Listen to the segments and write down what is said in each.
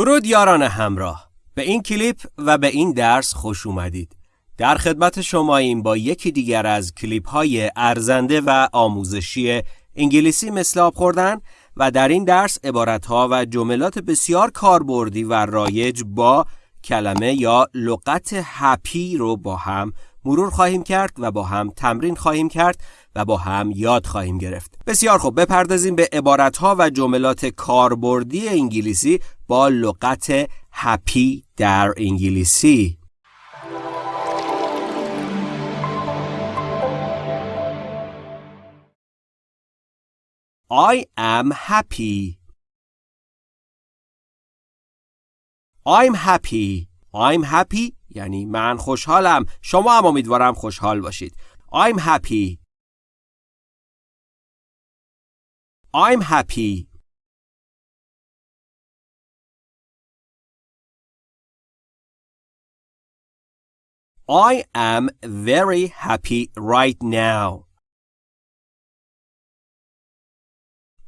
درود یاران همراه. به این کلیپ و به این درس خوش اومدید. در خدمت شماییم با یکی دیگر از کلیپ های ارزنده و آموزشی انگلیسی مثل آب خوردن و در این درس عبارت ها و جملات بسیار کاربردی و رایج با کلمه یا لغت هپی رو با هم مرور خواهیم کرد و با هم تمرین خواهیم کرد. و با هم یاد خواهیم گرفت. بسیار خوب بپردازیم به ها و جملات کاربردی انگلیسی با لغت هپی در انگلیسی. I am happy. I'm happy. I'm happy یعنی من خوشحالم. شما هم امیدوارم خوشحال باشید. I'm happy. I'm happy I am very happy right now.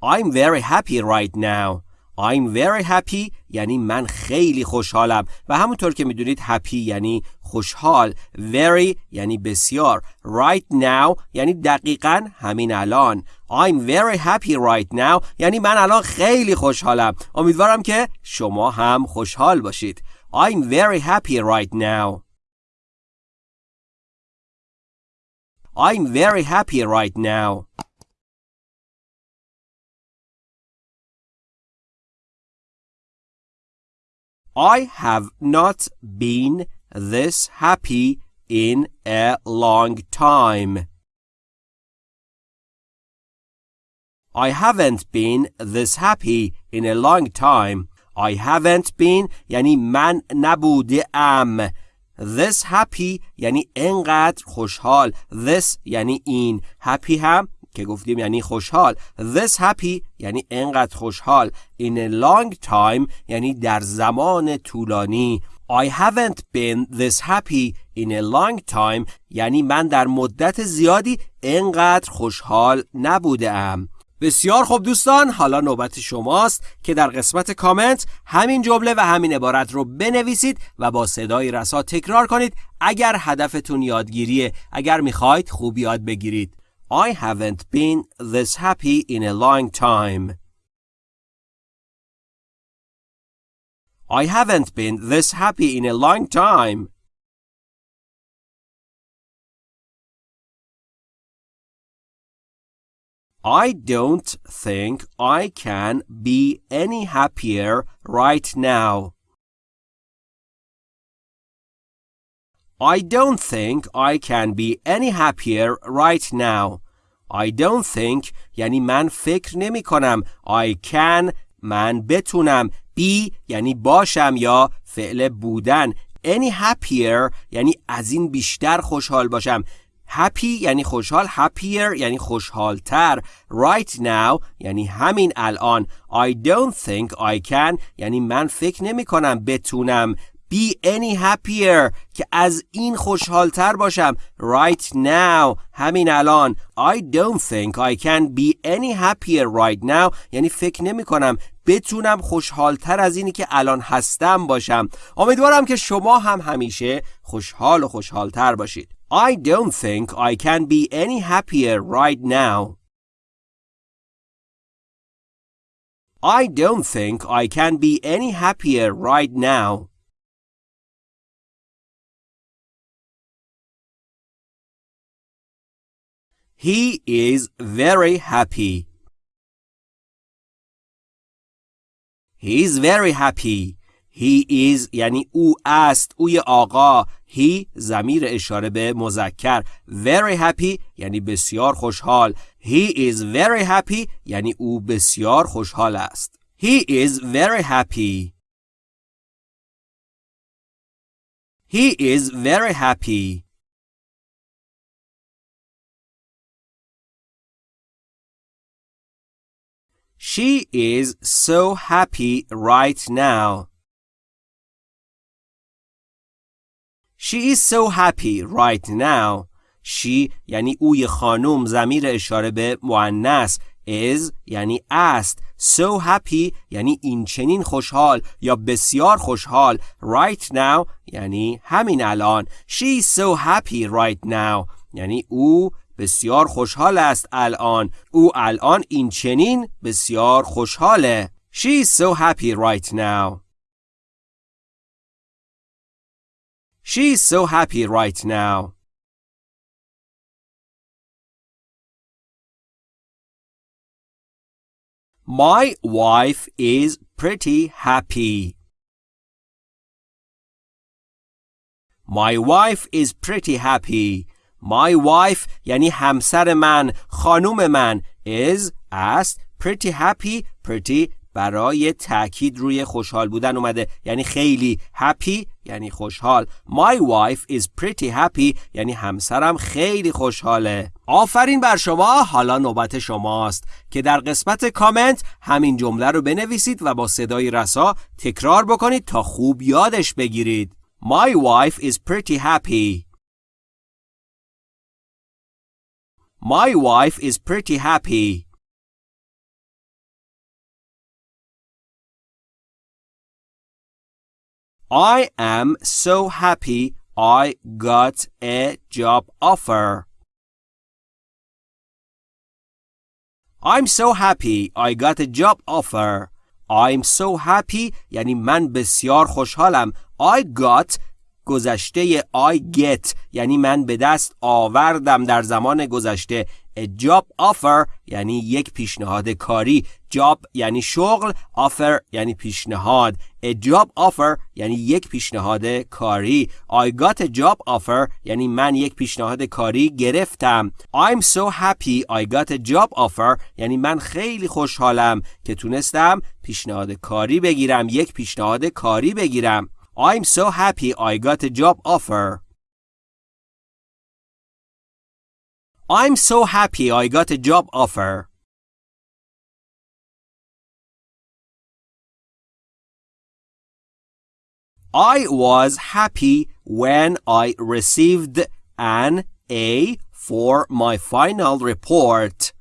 I'm very happy right now. I'm very happy یعنی من خیلی خوشحالم و همونطور که می‌دونید happy یعنی خوشحال very یعنی بسیار right now یعنی دقیقا همین الان I'm very happy right now یعنی من الان خیلی خوشحالم امیدوارم که شما هم خوشحال باشید I'm very happy right now I'm very happy right now I have not been this happy in a long time. I haven't been this happy in a long time. I haven't been یعنی من نبوده ام. This happy یعنی انقدر خوشحال. This یعنی این. Happy هم که گفتیم یعنی خوشحال this happy یعنی انقدر خوشحال in a long time یعنی در زمان طولانی I haven't been this happy in a long time. یعنی من در مدت زیادی انقدر خوشحال نبودم بسیار خوب دوستان حالا نوبت شماست که در قسمت کامنت همین جمله و همین عبارت رو بنویسید و با صدای رسا تکرار کنید اگر هدفتون یادگیریه. اگر می‌خواید خوب یاد بگیرید. I haven't been this happy in a long time. I haven't been this happy in a long time. I don't think I can be any happier right now. I don't think I can be any happier right now. I don't think یعنی من فکر نمی کنم I can من بتونم be یعنی باشم یا فعل بودن. Any happier یعنی از این بیشتر خوشحال باشم. Happy یعنی خوشحال happier یعنی خوشحالتر. Right now یعنی همین الان. I don't think I can یعنی من فکر نمی کنم بتونم. Be any happier که از این خوشحالتر باشم right now همین الان I don't think I can be any happier right now یعنی فکر نمی کنم بتونم خوشحالتر از اینی که الان هستم باشم امیدوارم که شما هم همیشه خوشحال و خوشحالتر باشید I don't think I can be any happier right now I don't think I can be any happier right now He is very happy. He is very happy. He is یعنی او است اوی آقا He زمیر اشاره به مذکر Very happy یعنی بسیار خوشحال He is very happy یعنی او بسیار خوشحال است He is very happy He is very happy She is so happy right now. She is so happy right now. She یعنی اوی خانم زمیر اشاره به مؤنث is یعنی است so happy یعنی این چنین خوشحال یا بسیار خوشحال right now یعنی همین الان she's so happy right now یعنی او بسیار خوشحال است الان او الان این چنین بسیار خوشحاله she's so happy right now she's so happy right now My wife is pretty happy. My wife is pretty happy. My wife یعنی همسر من خانوم من is است pretty happy pretty برای تاکید روی خوشحال بودن اومده. یعنی خیلی happy یعنی خوشحال. My wife is pretty happy یعنی همسرم خیلی خوشحاله. آفرین بر شما حالا نوبت شماست. که در قسمت کامنت همین جمله رو بنویسید و با صدای رسا تکرار بکنید تا خوب یادش بگیرید. My wife is pretty happy. My wife is pretty happy I am so happy I got a job offer. I'm so happy I got a job offer. I'm so happy یعنی من بسیار خوشحالم. I got گذشته I get یعنی من به دست آوردم در زمان گذشته. A job offer یعنی یک پیشنهاد کاری. Job یعنی شغل. Offer یعنی پیشنهاد. A job offer یعنی یک پیشنهاد کاری. I got a job offer یعنی من یک پیشنهاد کاری گرفتم. I'm so happy I got a job offer یعنی من خیلی خوشحالم که تونستم پیشنهاد کاری بگیرم یک پیشنهاد کاری بگیرم. I'm so happy I got a job offer I'm so happy I got a job offer. I was happy when I received an A for my final report.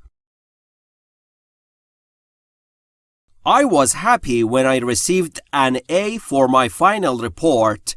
I was happy when I received an A for my final report.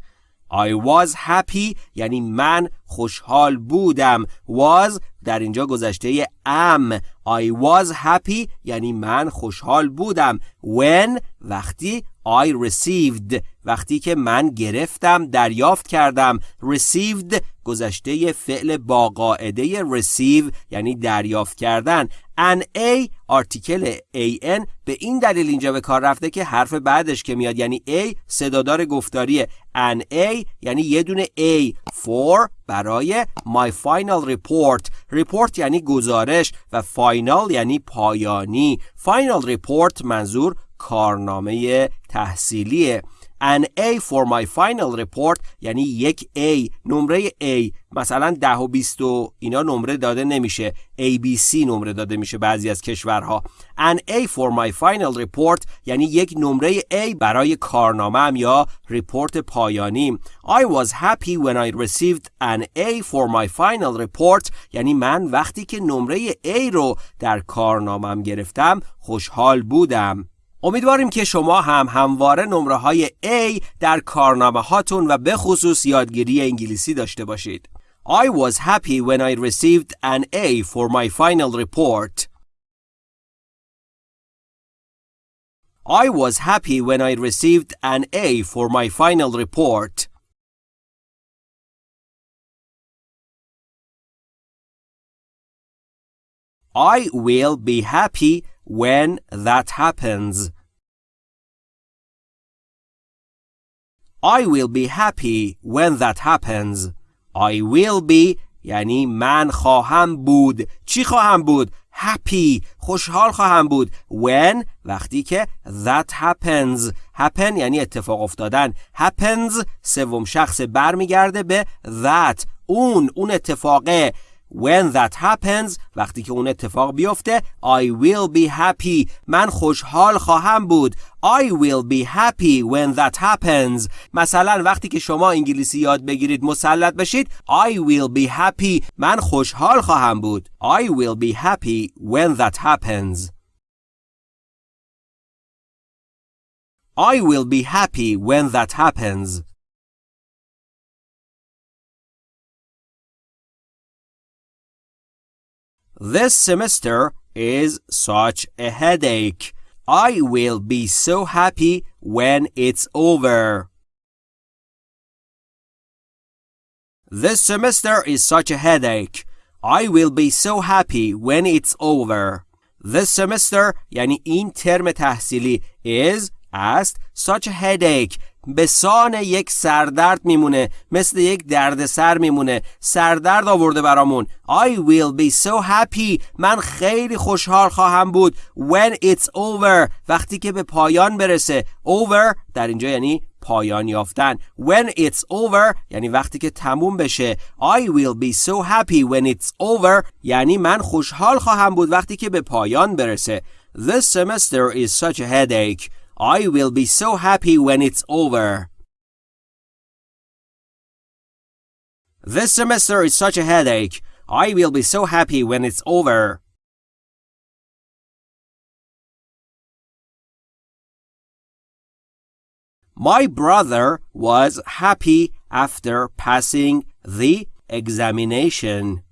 I was happy یعنی من خوشحال بودم. Was در اینجا گذشته am I was happy یعنی من خوشحال بودم. When وقتی I received. وقتی که من گرفتم دریافت کردم. Received گذشته فعل با قاعده receive یعنی دریافت کردن. An a آرتیکل an به این دلیل اینجا به کار رفته که حرف بعدش که میاد یعنی a صدادار گفتاریه. An a یعنی یه دونه a. For برای my final report. Report یعنی گزارش و final یعنی پایانی. Final report منظور کارنامه تحصیلیه. An A for my final report یعنی یک A. نمره A مثلا ده و 20 و اینا نمره داده نمیشه. ABC نمره داده میشه بعضی از کشورها. An A for my final report یعنی یک نمره A برای کارنامه یا رپورت پایانی I was happy when I received an A for my final report یعنی من وقتی که نمره A رو در کارنامم گرفتم خوشحال بودم. امیدواریم که شما هم همواره نمره های A در کارنامه هاتون و به خصوص یادگیری انگلیسی داشته باشید. I was happy when I received an A for my final report. I was happy when I received an A for my final report. I will be happy when that happens. I will be happy when that happens. I will be یعنی من خواهم بود. چی خواهم بود؟ happy خوشحال خواهم بود when وقتی که that happens happen یعنی اتفاق افتادن happens سوم شخص برمیگرده به that اون اون اتفاقه when that happens وقتی که اون اتفاق بیفته I will be happy من خوشحال خواهم بود I will be happy when that happens مثلا وقتی که شما انگلیسی یاد بگیرید مسلط بشید I will be happy من خوشحال خواهم بود I will be happy when that happens I will be happy when that happens This semester is such a headache. I will be so happy when it's over. This semester is such a headache. I will be so happy when it's over. This semester یعنی این ترم تحصیلی is است such a headache به سان یک سردرد میمونه مثل یک دردسر میمونه. سردرد آورده برامون. I will be so happy. من خیلی خوشحال خواهم بود. When it's over. وقتی که به پایان برسه. Over در اینجا یعنی پایان یافتن. When it's over یعنی وقتی که تموم بشه. I will be so happy when it's over یعنی من خوشحال خواهم بود وقتی که به پایان برسه. This semester is such a headache. I will be so happy when it's over. This semester is such a headache. I will be so happy when it's over. My brother was happy after passing the examination.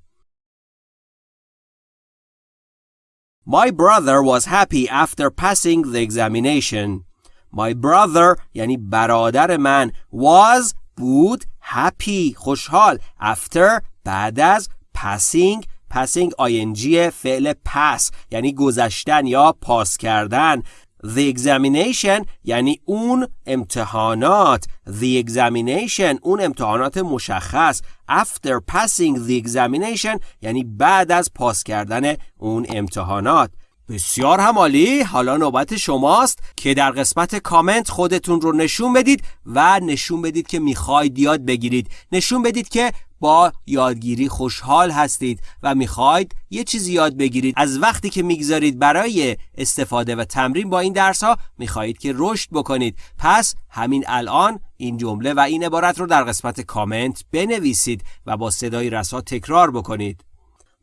My brother was happy after passing the examination. My brother یعنی برادر من was بود happy خوشحال after بعد از passing passing ing فعل pass یعنی گذشتن یا پاس کردن The examination یعنی اون امتحانات. The examination اون امتحانات مشخص. After passing the examination یعنی بعد از پاس کردن اون امتحانات. بسیار همالی حالا نوبت شماست که در قسمت کامنت خودتون رو نشون بدید و نشون بدید که می‌خواید یاد بگیرید. نشون بدید که با یادگیری خوشحال هستید و می‌خواید یه چیزی یاد بگیرید. از وقتی که می‌گذارید برای استفاده و تمرین با این درس ها می‌خواهید که رشد بکنید. پس همین الان این جمله و این عبارت رو در قسمت کامنت بنویسید و با صدای رسا تکرار بکنید.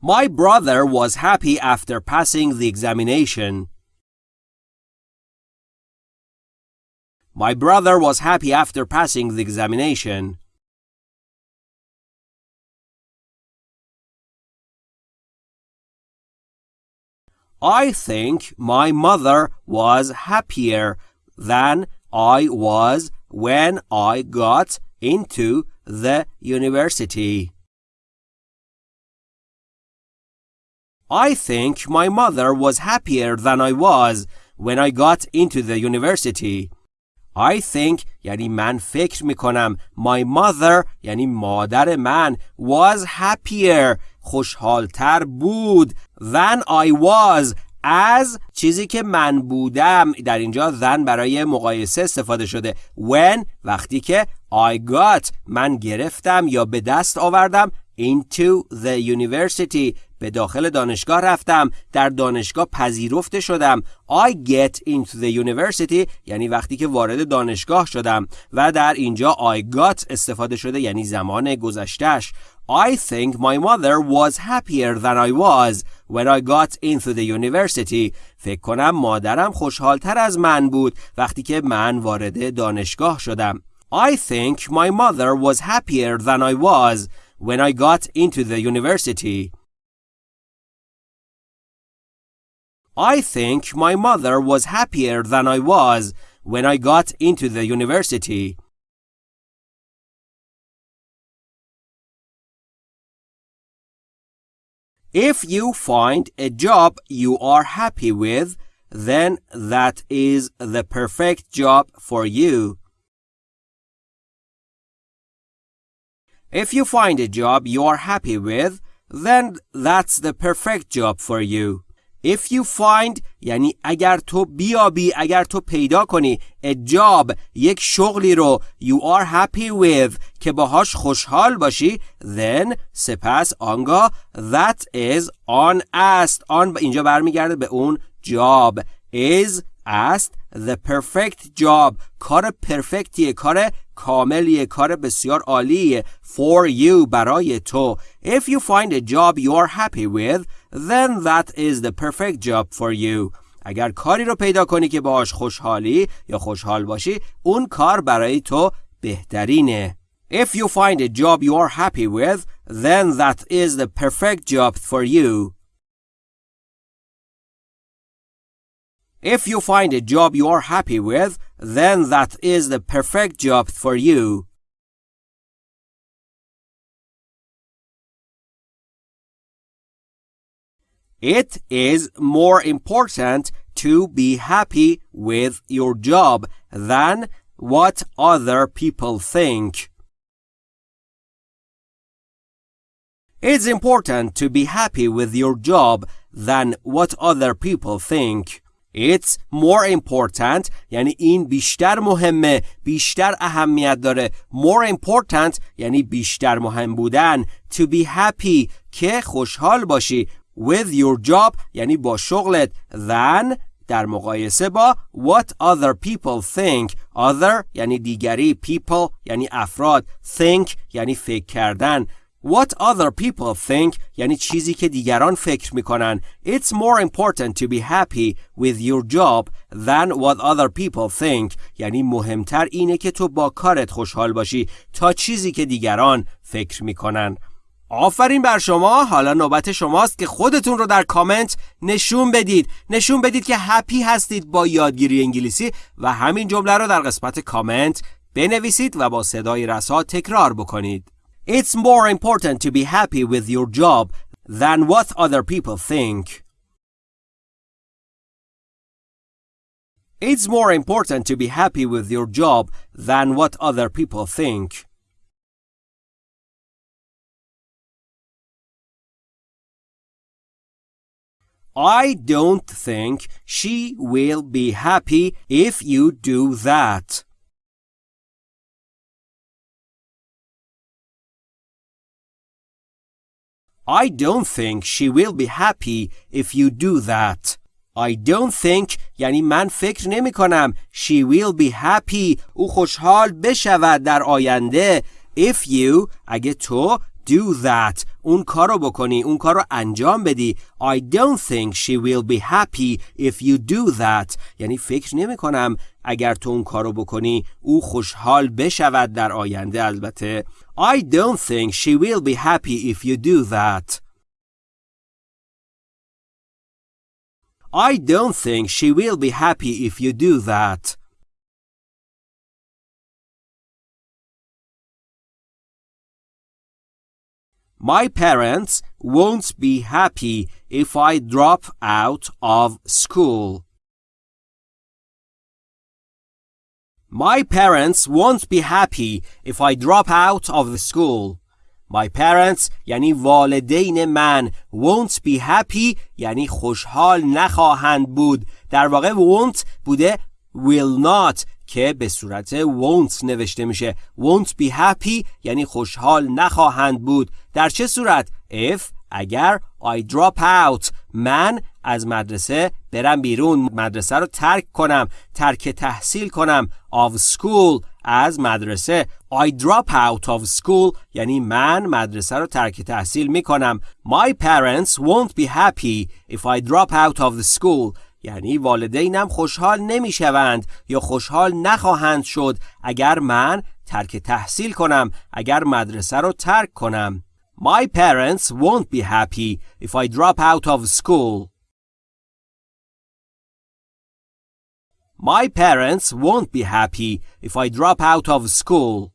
My brother was happy after passing the examination. My brother was happy after passing the examination. I think my mother was happier than I was when I got into the university. I think my mother was happier than I was when I got into the university. I think یعنی من فکر می کنم my mother یعنی مادر من was happier خوشحالتر بود than I was از چیزی که من بودم در اینجا than برای مقایسه استفاده شده when وقتی که I got من گرفتم یا به دست آوردم into the university به داخل دانشگاه رفتم در دانشگاه پذیرفته شدم I get into the university یعنی وقتی که وارد دانشگاه شدم و در اینجا I got استفاده شده یعنی زمان گذشتهش I think my mother was happier than I was when I got into the university. فکر کنم مادرم خوشحالتر از من بود وقتی که من وارد دانشگاه شدم. I think my mother was happier than I was when I got into the university. I think my mother was happier than I was when I got into the university. If you find a job you are happy with, then that is the perfect job for you. If you find a job you are happy with, then that's the perfect job for you. If you find یعنی اگر تو بیابی اگر تو پیدا کنی a job یک شغلی رو you are happy with که باهاش خوشحال باشی then سپس آنگاه that is on است. آن اینجا برمیگرده به اون job. Is است. The perfect job کار پرفکتیه کار کاملیه کار بسیار عالیه for you برای تو if you find a job you are happy with then that is the perfect job for you اگر کاری رو پیدا کنی که باهاش خوشحالی یا خوشحال باشی اون کار برای تو بهترینه If you find a job you are happy with then that is the perfect job for you If you find a job you are happy with, then that is the perfect job for you. It is more important to be happy with your job than what other people think. It's important to be happy with your job than what other people think. It's more important یعنی این بیشتر مهمه بیشتر اهمیت داره. More important یعنی بیشتر مهم بودن. To be happy که خوشحال باشی. With your job یعنی با شغلت. Than در مقایسه با what other people think. Other یعنی دیگری. People یعنی افراد. Think یعنی فکر کردن. What other people think یعنی چیزی که دیگران فکر می‌کنن. It's more important to be happy with your job than what other people think. یعنی مهمتر اینه که تو با کارت خوشحال باشی تا چیزی که دیگران فکر می‌کنن. آفرین بر شما. حالا نوبت شماست که خودتون رو در کامنت نشون بدید. نشون بدید که هپی هستید با یادگیری انگلیسی و همین جمله رو در قسمت کامنت بنویسید و با صدای رسا تکرار بکنید. It's more important to be happy with your job than what other people think. It's more important to be happy with your job than what other people think. I don't think she will be happy if you do that. I don't think she will be happy if you do that. I don't think یعنی من فکر نمی کنم she will be happy. او خوشحال بشود در آینده. If you اگه تو do that. اون کارو بکنی اون کارو انجام بدی. I don't think she will be happy if you do that. یعنی فکر نمی کنم اگر تو اون کارو بکنی او خوشحال بشود در آینده. البته I don't think she will be happy if you do that. I don't think she will be happy if you do that. My parents won't be happy if I drop out of school. My parents won't be happy if I drop out of the school. My parents یعنی والدین من won't be happy یعنی خوشحال نخواهند بود در واقع won't بوده will not که به صورت won't نوشته میشه won't be happy یعنی خوشحال نخواهند بود در چه صورت if اگر I drop out من از مدرسه برم بیرون مدرسه رو ترک کنم ترک تحصیل کنم of school از مدرسه. I drop out of school یعنی من مدرسه رو ترک تحصیل می کنم My parents won't be happy if I drop out of the school. یعنی والدینم خوشحال نمی شوند یا خوشحال نخواهند شد اگر من ترک تحصیل کنم اگر مدرسه رو ترک کنم. My parents won't be happy if I drop out of school. My parents won't be happy if I drop out of school.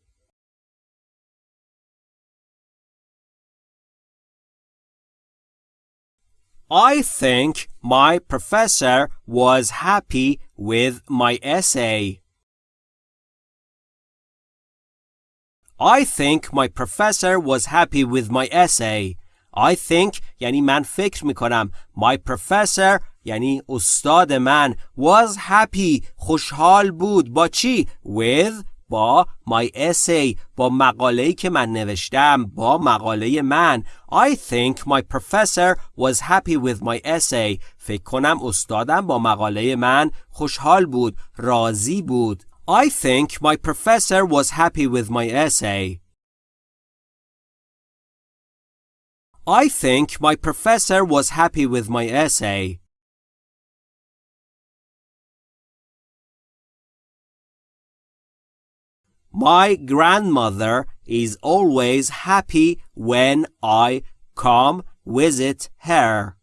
I think my professor was happy with my essay. I think my professor was happy with my essay. I think یعنی من فکر میکنم My professor یعنی استاد من was happy خوشحال بود با چی؟ With با my essay با مقاله‌ای که من نوشتم با مقاله من I think my professor was happy with my essay فکر کنم استادم با مقاله من خوشحال بود راضی بود I think my professor was happy with my essay I think my professor was happy with my essay My grandmother is always happy when I come visit her.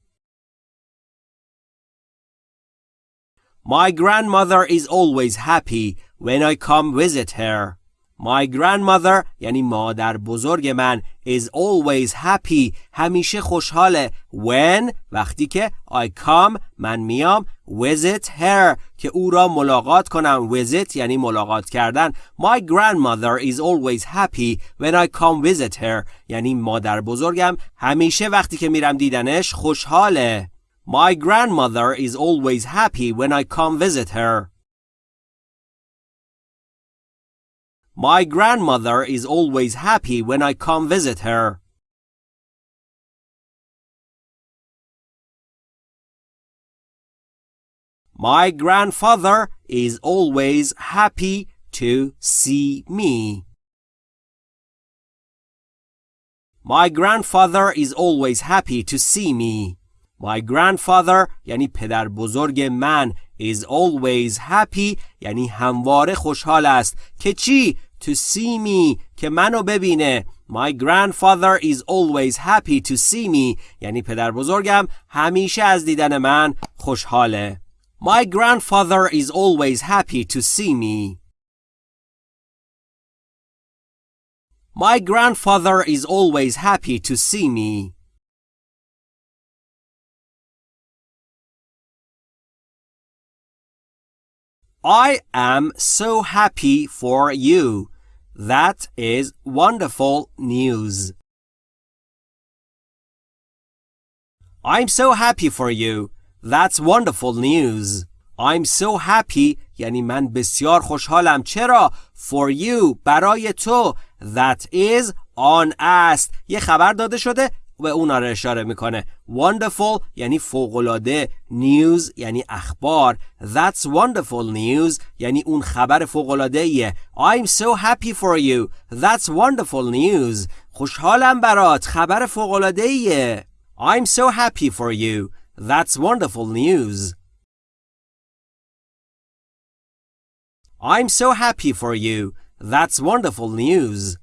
My grandmother is always happy when I come visit her. My grandmother یعنی مادر بزرگ من is always happy همیشه خوشحاله when وقتی که I come من میام visit her که او را ملاقات کنم visit یعنی ملاقات کردن My grandmother is always happy when I come visit her یعنی مادر بزرگم همیشه وقتی که میرم دیدنش خوشحاله My grandmother is always happy when I come visit her My grandmother is always happy when I come visit her. My grandfather is always happy to see me. My grandfather is always happy to see me. My grandfather یعنی پدر بزرگ من is always happy یعنی همواره خوشحال است که چی؟ To see me که منو ببینه My grandfather is always happy to see me یعنی پدر بزرگم همیشه از دیدن من خوشحاله My grandfather is always happy to see me My grandfather is always happy to see me I am so happy for you. That is wonderful news. I'm so happy for you. That's wonderful news. I'm so happy یعنی من بسیار خوشحالم چرا for you برای تو that is on است یه خبر داده شده به اونا رو اشاره می‌کنه wonderful یعنی فوقالعاده news یعنی اخبار that's wonderful news یعنی اون خبر فوقالعاده I'm so happy for you that's wonderful news خوشحالم برات خبر فوقالعاده I'm so happy for you that's wonderful news I'm so happy for you that's wonderful news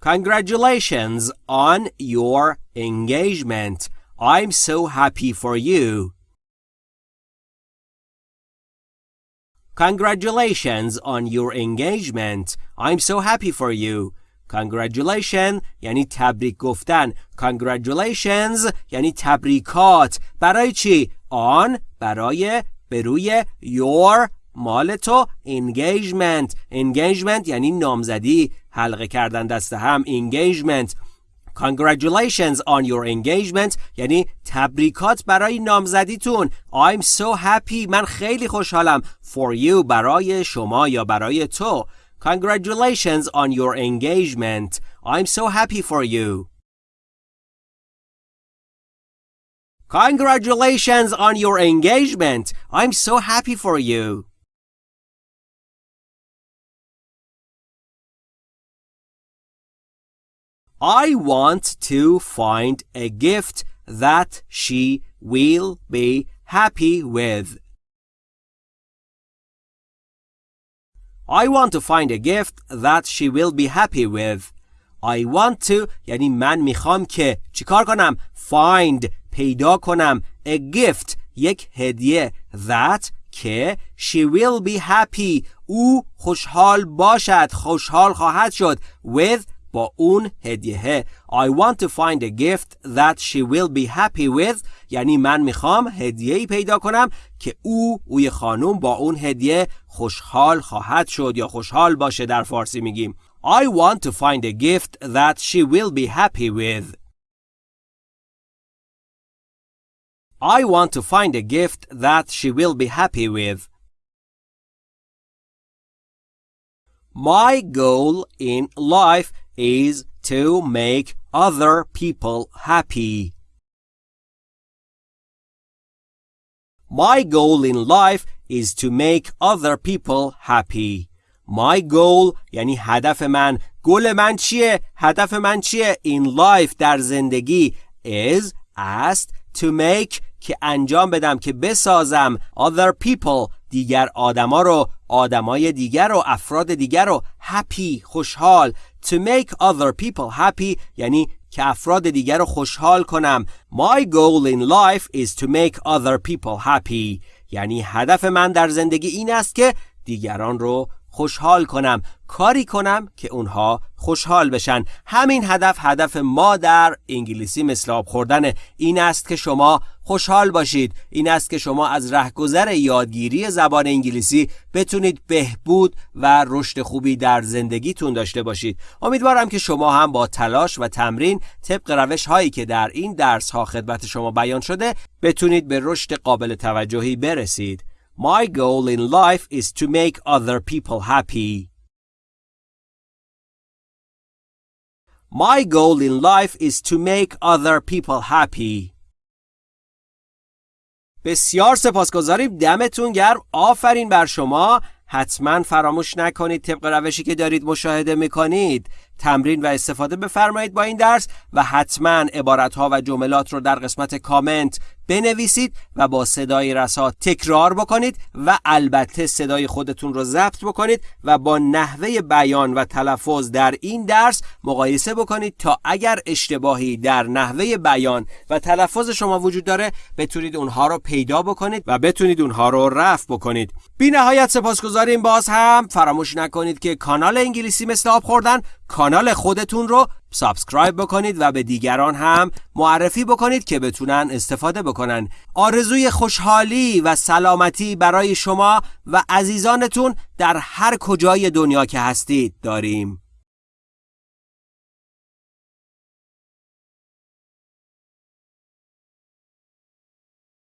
Congratulations on your engagement. I'm so happy for you. Congratulations on your engagement. I'm so happy for you. Congratulations یعنی تبریک گفتن. Congratulations یعنی تبریکات. برای چی؟ On برای بروی your مال تو engagement engagement یعنی نامزدی حلقه کردن دست هم engagement Congratulations on your engagement یعنی تبریکات برای نامزدیتون I'm so happy من خیلی خوشحالم for you برای شما یا برای تو Congratulations on your engagement I'm so happy for you Congratulations on your engagement I'm so happy for you I want to find a gift that she will be happy with. I want to find a gift that she will be happy with. I want to یعنی من میخوام که چیکار کنم find پیدا کنم a gift یک هدیه that که she will be happy او خوشحال باشد خوشحال خواهد شد with با اون هدیه I want to find a gift that she will be happy with یعنی من می‌خوام هدیه ای پیدا کنم که او اوی خانوم با اون هدیه خوشحال خواهد شد یا خوشحال باشه در فارسی میگیم I want to find a gift that she will be happy with I want to find a gift that she will be happy with My goal in life is to make other people happy. My goal in life is to make other people happy. My goal یعنی هدف من گل من چیه؟ هدف من چیه؟ In life در زندگی is است to make که انجام بدم که بسازم other people دیگر آدما رو آدمای دیگر رو افراد دیگر رو happy خوشحال to make other people happy یعنی که افراد دیگر رو خوشحال کنم. My goal in life is to make other people happy. یعنی هدف من در زندگی این است که دیگران رو خوشحال کنم کاری کنم که اونها خوشحال بشن. همین هدف هدف ما در انگلیسی مثل آب خوردن این است که شما خوشحال باشید. این است که شما از رهگذر یادگیری زبان انگلیسی بتونید بهبود و رشد خوبی در زندگیتون داشته باشید. امیدوارم که شما هم با تلاش و تمرین طبق روش هایی که در این درس ها خدمت شما بیان شده بتونید به رشد قابل توجهی برسید. My goal in life is to make other people happy. My goal in life is to make other people happy. بسیار سپاسگزاریم دمتون گرم آفرین بر شما حتما فراموش نکنید طبق روشی که دارید مشاهده می‌کنید تمرین و استفاده بفرمایید با این درس و حتما عبارتها و جملات رو در قسمت کامنت بنویسید و با صدای رسا تکرار بکنید و البته صدای خودتون رو ضبط بکنید و با نحوه بیان و تلفظ در این درس مقایسه بکنید تا اگر اشتباهی در نحوه بیان و تلفظ شما وجود داره بتونید اونها رو پیدا بکنید و بتونید اونها رو رفع بکنید. بی نهایت سپاسگزاریم باز هم. فراموش نکنید که کانال انگلیسی مثل آب خوردن کانال خودتون رو سابسکرایب بکنید و به دیگران هم معرفی بکنید که بتونن استفاده بکنن. آرزوی خوشحالی و سلامتی برای شما و عزیزانتون در هر کجای دنیا که هستید داریم.